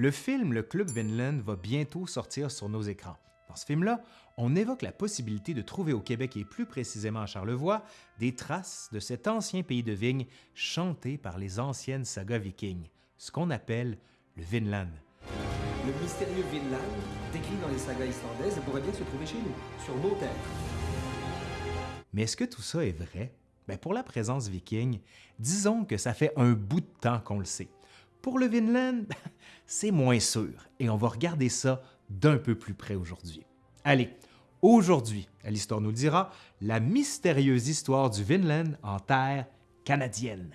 Le film Le Club Vinland va bientôt sortir sur nos écrans. Dans ce film-là, on évoque la possibilité de trouver au Québec et plus précisément à Charlevoix des traces de cet ancien pays de vignes chanté par les anciennes sagas vikings, ce qu'on appelle le Vinland. Le mystérieux Vinland, décrit dans les sagas islandaises, pourrait bien se trouver chez nous, sur nos terres. Mais est-ce que tout ça est vrai? Bien, pour la présence viking, disons que ça fait un bout de temps qu'on le sait. Pour le Vinland, c'est moins sûr, et on va regarder ça d'un peu plus près aujourd'hui. Allez, aujourd'hui, l'Histoire nous le dira, la mystérieuse histoire du Vinland en terre canadienne.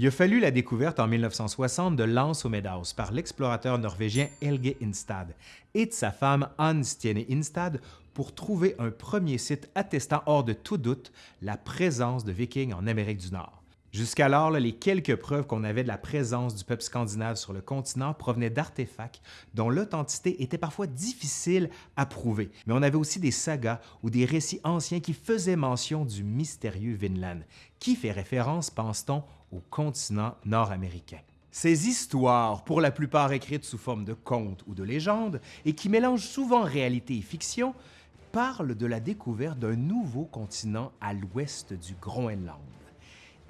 Il a fallu la découverte en 1960 de Lance au Meadows par l'explorateur norvégien Helge Instad et de sa femme Anne Stiene Instad pour trouver un premier site attestant hors de tout doute la présence de Vikings en Amérique du Nord. Jusqu'alors, les quelques preuves qu'on avait de la présence du peuple scandinave sur le continent provenaient d'artefacts dont l'authenticité était parfois difficile à prouver. Mais on avait aussi des sagas ou des récits anciens qui faisaient mention du mystérieux Vinland, qui fait référence, pense-t-on, au continent nord-américain? Ces histoires, pour la plupart écrites sous forme de contes ou de légendes, et qui mélangent souvent réalité et fiction, parlent de la découverte d'un nouveau continent à l'ouest du Groenland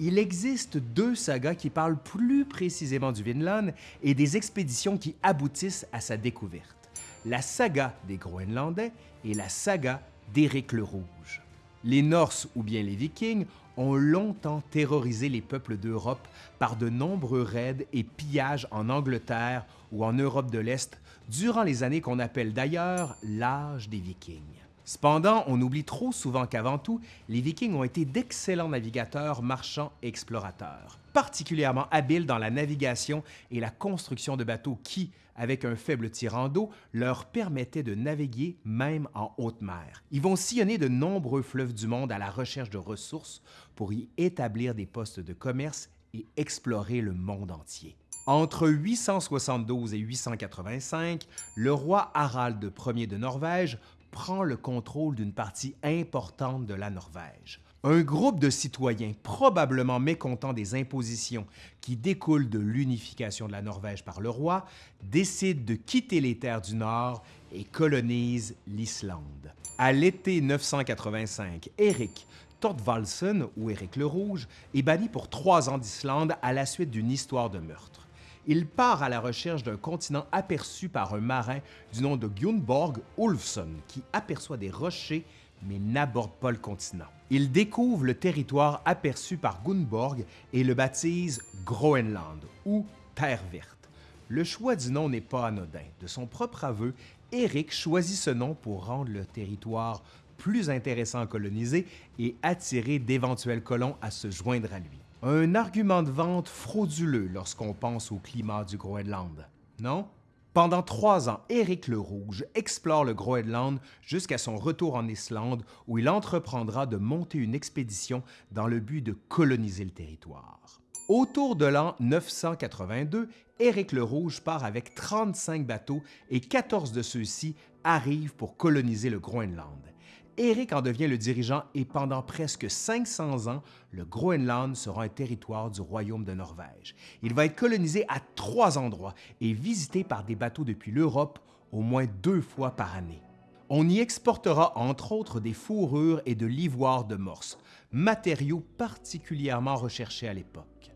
il existe deux sagas qui parlent plus précisément du Vinland et des expéditions qui aboutissent à sa découverte. La saga des Groenlandais et la saga d'Éric le Rouge. Les Norses ou bien les Vikings ont longtemps terrorisé les peuples d'Europe par de nombreux raids et pillages en Angleterre ou en Europe de l'Est durant les années qu'on appelle d'ailleurs l'âge des Vikings. Cependant, on oublie trop souvent qu'avant tout, les Vikings ont été d'excellents navigateurs, marchands et explorateurs, particulièrement habiles dans la navigation et la construction de bateaux qui, avec un faible tirant d'eau, leur permettaient de naviguer même en haute mer. Ils vont sillonner de nombreux fleuves du monde à la recherche de ressources pour y établir des postes de commerce et explorer le monde entier. Entre 872 et 885, le roi Harald Ier de Norvège prend le contrôle d'une partie importante de la Norvège. Un groupe de citoyens probablement mécontents des impositions qui découlent de l'unification de la Norvège par le roi décide de quitter les terres du Nord et colonise l'Islande. À l'été 985, Eric Thorvaldsen, ou Éric le Rouge, est banni pour trois ans d'Islande à la suite d'une histoire de meurtre il part à la recherche d'un continent aperçu par un marin du nom de Gunborg Ulfsson qui aperçoit des rochers mais n'aborde pas le continent. Il découvre le territoire aperçu par Gunborg et le baptise Groenland ou Terre verte. Le choix du nom n'est pas anodin. De son propre aveu, Eric choisit ce nom pour rendre le territoire plus intéressant à coloniser et attirer d'éventuels colons à se joindre à lui. Un argument de vente frauduleux lorsqu'on pense au climat du Groenland, non? Pendant trois ans, Éric le Rouge explore le Groenland jusqu'à son retour en Islande où il entreprendra de monter une expédition dans le but de coloniser le territoire. Autour de l'an 982, Éric le Rouge part avec 35 bateaux et 14 de ceux-ci arrivent pour coloniser le Groenland. Éric en devient le dirigeant et pendant presque 500 ans, le Groenland sera un territoire du Royaume de Norvège. Il va être colonisé à trois endroits et visité par des bateaux depuis l'Europe au moins deux fois par année. On y exportera entre autres des fourrures et de l'ivoire de morse, matériaux particulièrement recherchés à l'époque.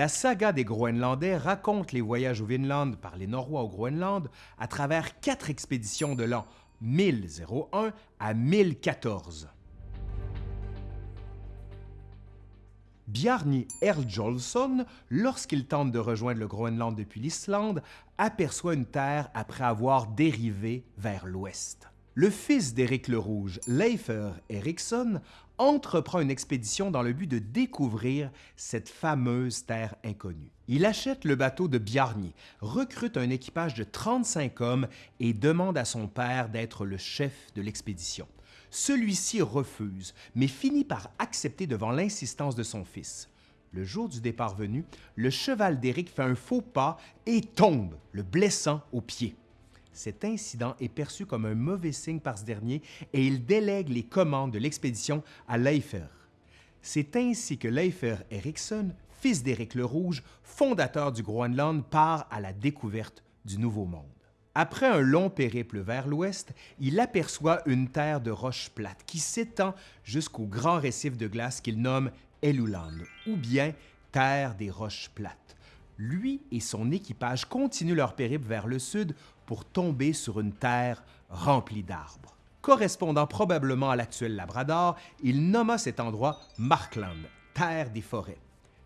La saga des Groenlandais raconte les voyages au Vinland par les Norrois au Groenland à travers quatre expéditions de l'an 1001 à 1014. Bjarni Erljolson, lorsqu'il tente de rejoindre le Groenland depuis l'Islande, aperçoit une terre après avoir dérivé vers l'ouest. Le fils d'Éric le Rouge, Leifer Eriksson, entreprend une expédition dans le but de découvrir cette fameuse terre inconnue. Il achète le bateau de Bjarni, recrute un équipage de 35 hommes et demande à son père d'être le chef de l'expédition. Celui-ci refuse, mais finit par accepter devant l'insistance de son fils. Le jour du départ venu, le cheval d'Éric fait un faux pas et tombe, le blessant au pied. Cet incident est perçu comme un mauvais signe par ce dernier et il délègue les commandes de l'expédition à Leifer. C'est ainsi que Leifer Eriksson, fils d'Éric le Rouge, fondateur du Groenland, part à la découverte du Nouveau Monde. Après un long périple vers l'ouest, il aperçoit une terre de roches plates qui s'étend jusqu'au grand récif de glace qu'il nomme Eluland, ou bien Terre des roches plates. Lui et son équipage continuent leur périple vers le sud pour tomber sur une terre remplie d'arbres. Correspondant probablement à l'actuel Labrador, il nomma cet endroit Markland, Terre des forêts.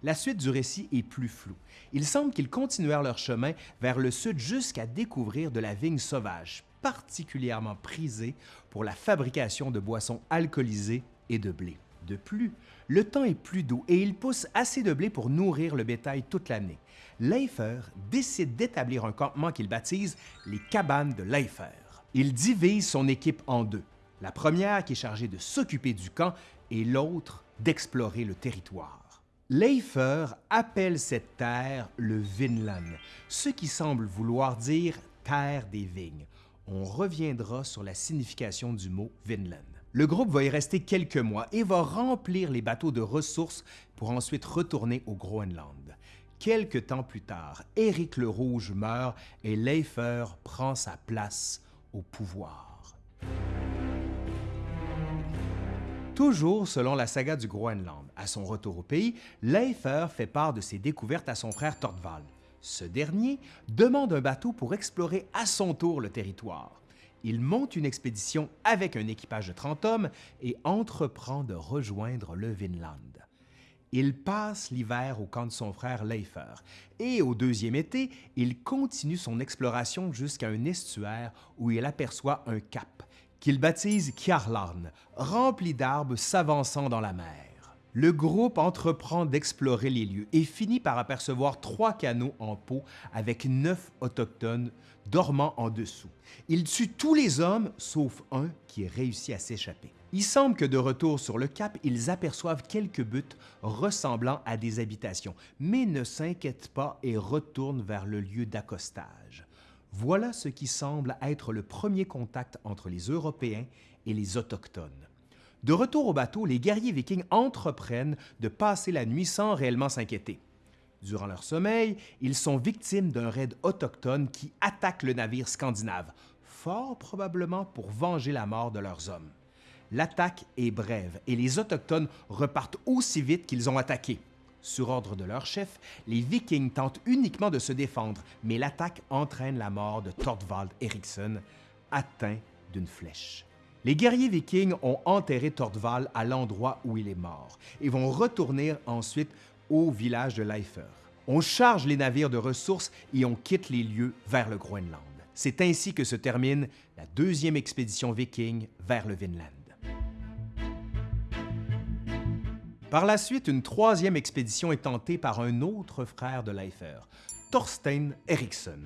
La suite du récit est plus floue. Il semble qu'ils continuèrent leur chemin vers le sud jusqu'à découvrir de la vigne sauvage, particulièrement prisée pour la fabrication de boissons alcoolisées et de blé. De plus, le temps est plus doux et il pousse assez de blé pour nourrir le bétail toute l'année. Leifer décide d'établir un campement qu'il baptise les cabanes de Leifer. Il divise son équipe en deux. La première qui est chargée de s'occuper du camp et l'autre d'explorer le territoire. Leifer appelle cette terre le Vinland, ce qui semble vouloir dire terre des vignes. On reviendra sur la signification du mot Vinland. Le groupe va y rester quelques mois et va remplir les bateaux de ressources pour ensuite retourner au Groenland. Quelque temps plus tard, Éric le Rouge meurt et Leifer prend sa place au pouvoir. Toujours selon la saga du Groenland, à son retour au pays, Leifer fait part de ses découvertes à son frère Tortval. Ce dernier demande un bateau pour explorer à son tour le territoire. Il monte une expédition avec un équipage de 30 hommes et entreprend de rejoindre le Vinland. Il passe l'hiver au camp de son frère Leifer et au deuxième été, il continue son exploration jusqu'à un estuaire où il aperçoit un cap qu'il baptise Kjarlarn, rempli d'arbres s'avançant dans la mer. Le groupe entreprend d'explorer les lieux et finit par apercevoir trois canots en peau avec neuf autochtones dormant en dessous. Il tue tous les hommes sauf un qui réussit à s'échapper. Il semble que de retour sur le cap, ils aperçoivent quelques buttes ressemblant à des habitations, mais ne s'inquiètent pas et retournent vers le lieu d'accostage. Voilà ce qui semble être le premier contact entre les Européens et les Autochtones. De retour au bateau, les guerriers vikings entreprennent de passer la nuit sans réellement s'inquiéter. Durant leur sommeil, ils sont victimes d'un raid autochtone qui attaque le navire scandinave, fort probablement pour venger la mort de leurs hommes. L'attaque est brève et les Autochtones repartent aussi vite qu'ils ont attaqué. Sur ordre de leur chef, les Vikings tentent uniquement de se défendre, mais l'attaque entraîne la mort de Thorvald Eriksson, atteint d'une flèche. Les guerriers vikings ont enterré Thorvald à l'endroit où il est mort et vont retourner ensuite au village de Leifer. On charge les navires de ressources et on quitte les lieux vers le Groenland. C'est ainsi que se termine la deuxième expédition viking vers le Vinland. Par la suite, une troisième expédition est tentée par un autre frère de Leifer, Thorstein Eriksson,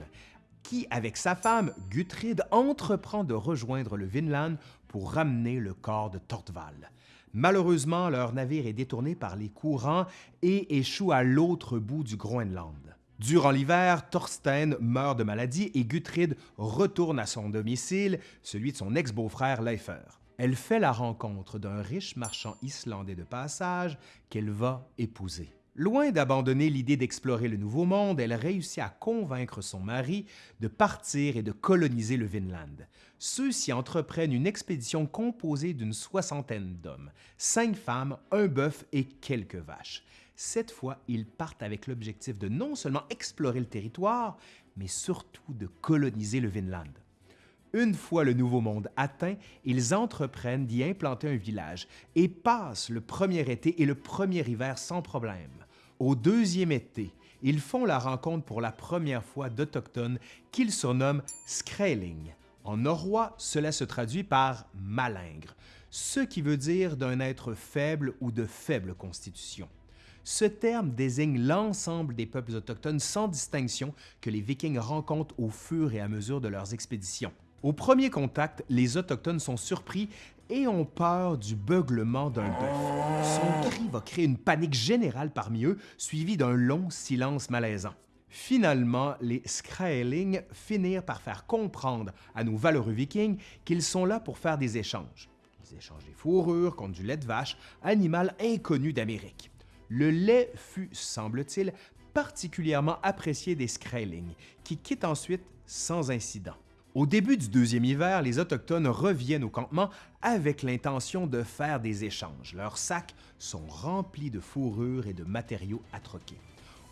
qui, avec sa femme Guthrid, entreprend de rejoindre le Vinland pour ramener le corps de Tortval. Malheureusement, leur navire est détourné par les courants et échoue à l'autre bout du Groenland. Durant l'hiver, Thorstein meurt de maladie et Guthrid retourne à son domicile, celui de son ex-beau-frère Leifer elle fait la rencontre d'un riche marchand islandais de passage qu'elle va épouser. Loin d'abandonner l'idée d'explorer le Nouveau Monde, elle réussit à convaincre son mari de partir et de coloniser le Vinland. Ceux-ci entreprennent une expédition composée d'une soixantaine d'hommes, cinq femmes, un bœuf et quelques vaches. Cette fois, ils partent avec l'objectif de non seulement explorer le territoire, mais surtout de coloniser le Vinland. Une fois le Nouveau Monde atteint, ils entreprennent d'y implanter un village et passent le premier été et le premier hiver sans problème. Au deuxième été, ils font la rencontre pour la première fois d'Autochtones qu'ils surnomment Skreling. En norrois, cela se traduit par malingre, ce qui veut dire d'un être faible ou de faible constitution. Ce terme désigne l'ensemble des peuples autochtones sans distinction que les Vikings rencontrent au fur et à mesure de leurs expéditions. Au premier contact, les Autochtones sont surpris et ont peur du beuglement d'un bœuf. Son cri va créer une panique générale parmi eux, suivie d'un long silence malaisant. Finalement, les Skraeling finirent par faire comprendre à nos valeureux vikings qu'ils sont là pour faire des échanges. Ils échangent des fourrures contre du lait de vache, animal inconnu d'Amérique. Le lait fut, semble-t-il, particulièrement apprécié des Skraeling, qui quittent ensuite sans incident. Au début du deuxième hiver, les Autochtones reviennent au campement avec l'intention de faire des échanges. Leurs sacs sont remplis de fourrures et de matériaux à troquer.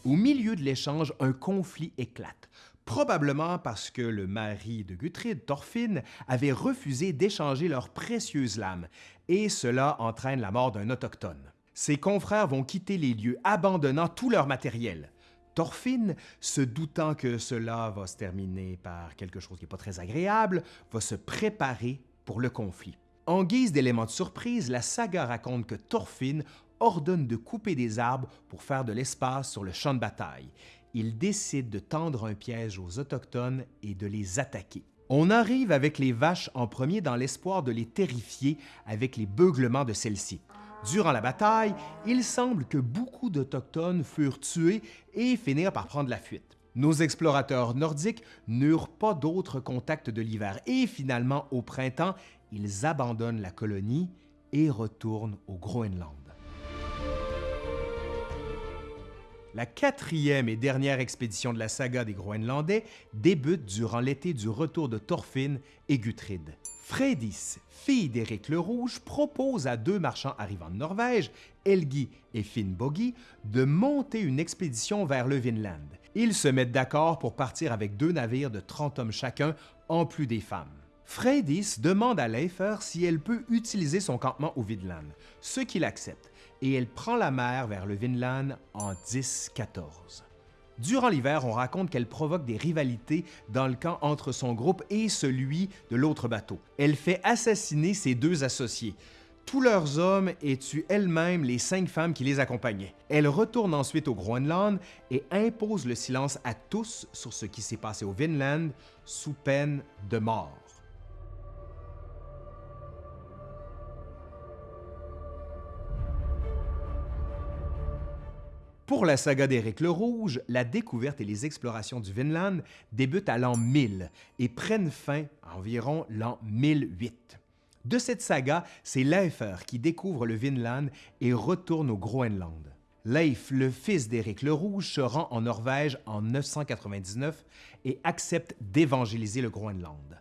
Au milieu de l'échange, un conflit éclate, probablement parce que le mari de Guthrid, Thorfinn, avait refusé d'échanger leurs précieuses lames, et cela entraîne la mort d'un autochtone. Ses confrères vont quitter les lieux, abandonnant tout leur matériel. Thorfinn, se doutant que cela va se terminer par quelque chose qui n'est pas très agréable, va se préparer pour le conflit. En guise d'élément de surprise, la saga raconte que Thorfinn ordonne de couper des arbres pour faire de l'espace sur le champ de bataille. Il décide de tendre un piège aux Autochtones et de les attaquer. On arrive avec les vaches en premier dans l'espoir de les terrifier avec les beuglements de celles-ci. Durant la bataille, il semble que beaucoup d'Autochtones furent tués et finirent par prendre la fuite. Nos explorateurs nordiques n'eurent pas d'autres contacts de l'hiver et finalement, au printemps, ils abandonnent la colonie et retournent au Groenland. La quatrième et dernière expédition de la saga des Groenlandais débute durant l'été du retour de Thorfinn et Guthrid. Freydis, fille d'Éric le Rouge, propose à deux marchands arrivant de Norvège, Helgi et Finnbogi, de monter une expédition vers le Vinland. Ils se mettent d'accord pour partir avec deux navires de 30 hommes chacun, en plus des femmes. Freydis demande à Leifer si elle peut utiliser son campement au Vinland, ce qu'il accepte et elle prend la mer vers le Vinland en 10-14. Durant l'hiver, on raconte qu'elle provoque des rivalités dans le camp entre son groupe et celui de l'autre bateau. Elle fait assassiner ses deux associés, tous leurs hommes et tue elle-même les cinq femmes qui les accompagnaient. Elle retourne ensuite au Groenland et impose le silence à tous sur ce qui s'est passé au Vinland sous peine de mort. Pour la saga d'Éric le Rouge, la découverte et les explorations du Vinland débutent à l'an 1000 et prennent fin à environ l'an 1008. De cette saga, c'est Leifer qui découvre le Vinland et retourne au Groenland. Leif, le fils d'Éric le Rouge, se rend en Norvège en 999 et accepte d'évangéliser le Groenland.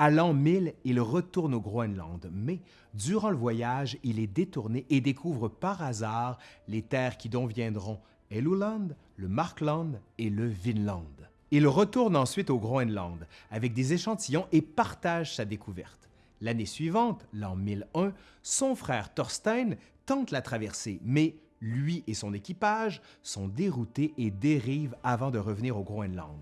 À l'an 1000, il retourne au Groenland, mais durant le voyage, il est détourné et découvre par hasard les terres qui dont viendront Eluland, le Markland et le Vinland. Il retourne ensuite au Groenland avec des échantillons et partage sa découverte. L'année suivante, l'an 1001, son frère Thorstein tente la traversée, mais lui et son équipage sont déroutés et dérivent avant de revenir au Groenland.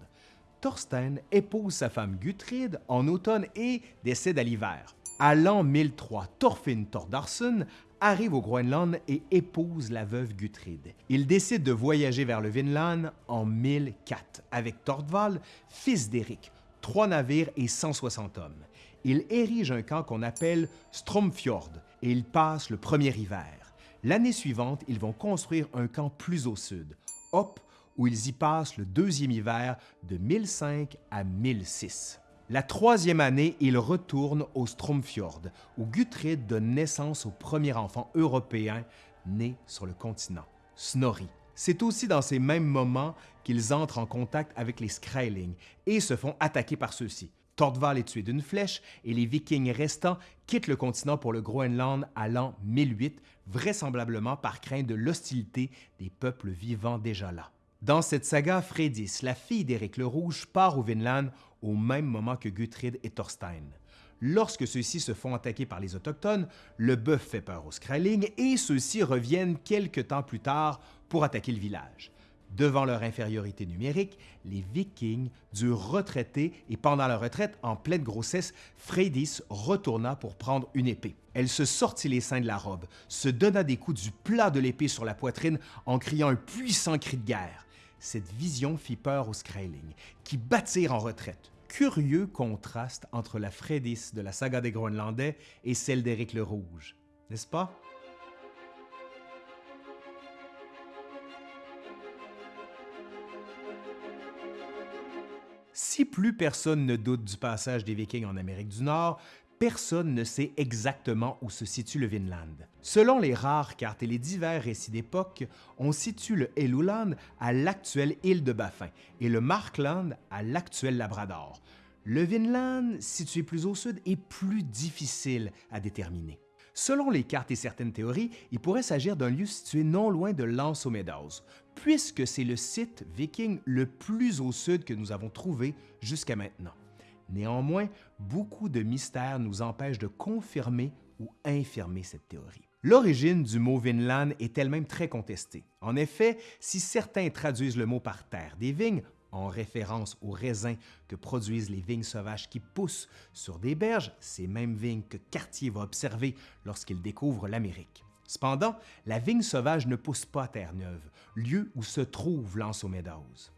Thorstein épouse sa femme Guthrid en automne et décède à l'hiver. À l'an 1003, Thorfinn Thordarson arrive au Groenland et épouse la veuve Guthrid. Il décide de voyager vers le Vinland en 1004 avec Thordval, fils d'Éric, trois navires et 160 hommes. Il érige un camp qu'on appelle Stromfjord et il passe le premier hiver. L'année suivante, ils vont construire un camp plus au sud, Hop où ils y passent le deuxième hiver de 1005 à 1006. La troisième année, ils retournent au Stromfjord, où Guthrid donne naissance au premier enfant européen né sur le continent, Snorri. C'est aussi dans ces mêmes moments qu'ils entrent en contact avec les Skraeling et se font attaquer par ceux-ci. Tordval est tué d'une flèche et les Vikings restants quittent le continent pour le Groenland à l'an 1008, vraisemblablement par crainte de l'hostilité des peuples vivant déjà là. Dans cette saga, Freydis, la fille d'Éric le Rouge, part au Vinland au même moment que Guthrid et Thorstein. Lorsque ceux-ci se font attaquer par les Autochtones, le bœuf fait peur aux Skraeling et ceux-ci reviennent quelque temps plus tard pour attaquer le village. Devant leur infériorité numérique, les Vikings durent retraiter et pendant la retraite, en pleine grossesse, Freydis retourna pour prendre une épée. Elle se sortit les seins de la robe, se donna des coups du plat de l'épée sur la poitrine en criant un puissant cri de guerre. Cette vision fit peur aux Skraeling, qui battirent en retraite. Curieux contraste entre la Freydis de la saga des Groenlandais et celle d'Éric le Rouge, n'est-ce pas? Si plus personne ne doute du passage des Vikings en Amérique du Nord, personne ne sait exactement où se situe le Vinland. Selon les rares cartes et les divers récits d'époque, on situe le Helluland à l'actuelle île de Baffin et le Markland à l'actuel Labrador. Le Vinland, situé plus au sud, est plus difficile à déterminer. Selon les cartes et certaines théories, il pourrait s'agir d'un lieu situé non loin de Lance aux Meadows, puisque c'est le site viking le plus au sud que nous avons trouvé jusqu'à maintenant. Néanmoins, beaucoup de mystères nous empêchent de confirmer ou infirmer cette théorie. L'origine du mot Vinland est elle-même très contestée. En effet, si certains traduisent le mot par terre des vignes, en référence aux raisins que produisent les vignes sauvages qui poussent sur des berges, ces mêmes vignes que Cartier va observer lorsqu'il découvre l'Amérique. Cependant, la vigne sauvage ne pousse pas à Terre-Neuve, lieu où se trouve l'Anse.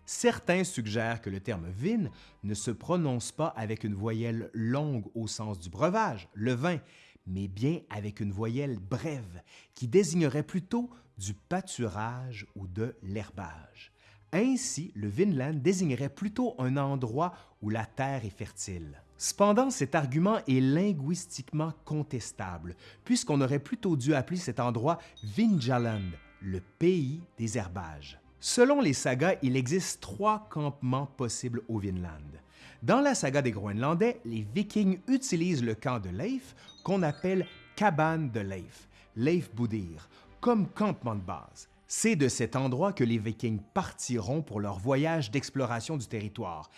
Certains suggèrent que le terme vigne ne se prononce pas avec une voyelle longue au sens du breuvage, le vin, mais bien avec une voyelle brève, qui désignerait plutôt du pâturage ou de l'herbage. Ainsi, le Vinland désignerait plutôt un endroit où la terre est fertile. Cependant, cet argument est linguistiquement contestable, puisqu'on aurait plutôt dû appeler cet endroit Vinjaland, le pays des herbages. Selon les sagas, il existe trois campements possibles au Vinland. Dans la saga des Groenlandais, les Vikings utilisent le camp de Leif, qu'on appelle cabane de Leif, Leif Boudir, comme campement de base. C'est de cet endroit que les Vikings partiront pour leur voyage d'exploration du territoire.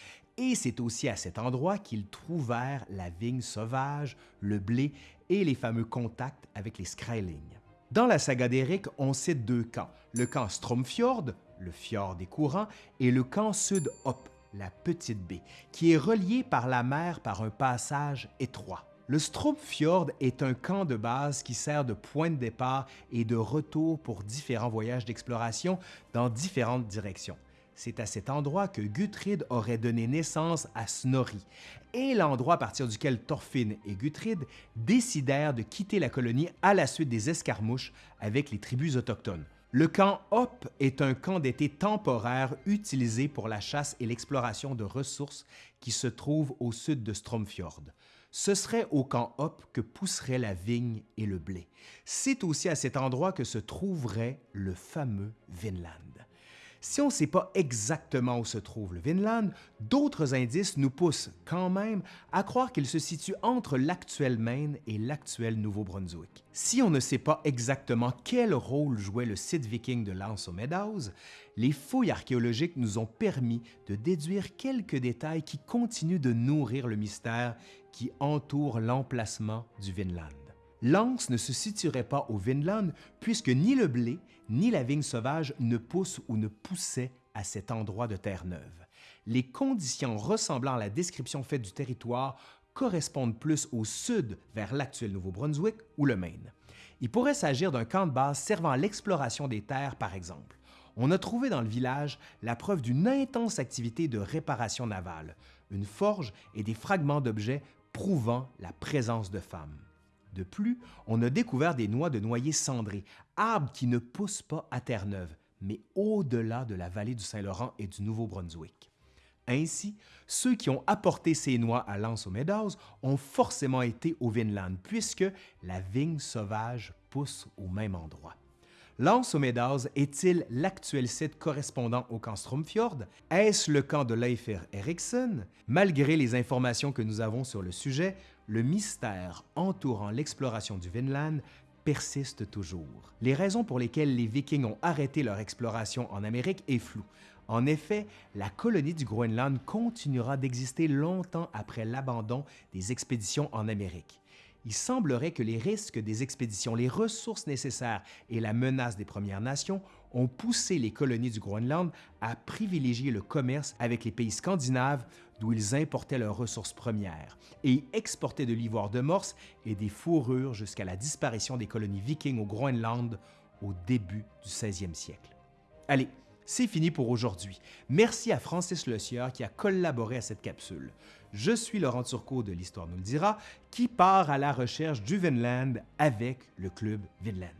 Et c'est aussi à cet endroit qu'ils trouvèrent la vigne sauvage, le blé et les fameux contacts avec les Skrailing. Dans la saga d'Éric, on cite deux camps, le camp Stromfjord, le fjord des courants, et le camp Sud-Hop, la petite baie, qui est relié par la mer par un passage étroit. Le Stromfjord est un camp de base qui sert de point de départ et de retour pour différents voyages d'exploration dans différentes directions. C'est à cet endroit que Guthrid aurait donné naissance à Snorri, et l'endroit à partir duquel Thorfinn et Guthrid décidèrent de quitter la colonie à la suite des escarmouches avec les tribus autochtones. Le camp Hop est un camp d'été temporaire utilisé pour la chasse et l'exploration de ressources qui se trouve au sud de Stromfjord ce serait au camp Hop que pousseraient la vigne et le blé. C'est aussi à cet endroit que se trouverait le fameux Vinland. Si on ne sait pas exactement où se trouve le Vinland, d'autres indices nous poussent quand même à croire qu'il se situe entre l'actuel Maine et l'actuel Nouveau-Brunswick. Si on ne sait pas exactement quel rôle jouait le site viking de Lance aux Meadows, les fouilles archéologiques nous ont permis de déduire quelques détails qui continuent de nourrir le mystère qui entoure l'emplacement du Vinland. Lance ne se situerait pas au Vinland puisque ni le blé ni la vigne sauvage ne poussent ou ne poussaient à cet endroit de Terre-Neuve. Les conditions ressemblant à la description faite du territoire correspondent plus au sud vers l'actuel Nouveau-Brunswick ou le Maine. Il pourrait s'agir d'un camp de base servant à l'exploration des terres, par exemple. On a trouvé dans le village la preuve d'une intense activité de réparation navale, une forge et des fragments d'objets prouvant la présence de femmes. De plus, on a découvert des noix de noyer cendrés, arbres qui ne poussent pas à Terre-Neuve, mais au-delà de la vallée du Saint-Laurent et du Nouveau-Brunswick. Ainsi, ceux qui ont apporté ces noix à Lance aux Meadows ont forcément été au Vinland, puisque la vigne sauvage pousse au même endroit. Lance aux Meadows est-il l'actuel site correspondant au camp Stromfjord? Est-ce le camp de Leifert Eriksson? Malgré les informations que nous avons sur le sujet, le mystère entourant l'exploration du Vinland persiste toujours. Les raisons pour lesquelles les Vikings ont arrêté leur exploration en Amérique est floue. En effet, la colonie du Groenland continuera d'exister longtemps après l'abandon des expéditions en Amérique il semblerait que les risques des expéditions, les ressources nécessaires et la menace des Premières Nations ont poussé les colonies du Groenland à privilégier le commerce avec les pays scandinaves d'où ils importaient leurs ressources premières et exportaient de l'ivoire de morse et des fourrures jusqu'à la disparition des colonies vikings au Groenland au début du 16e siècle. Allez, c'est fini pour aujourd'hui. Merci à Francis Le Sieur qui a collaboré à cette capsule. Je suis Laurent Turcot de l'Histoire nous le dira, qui part à la recherche du Vinland avec le Club Vinland.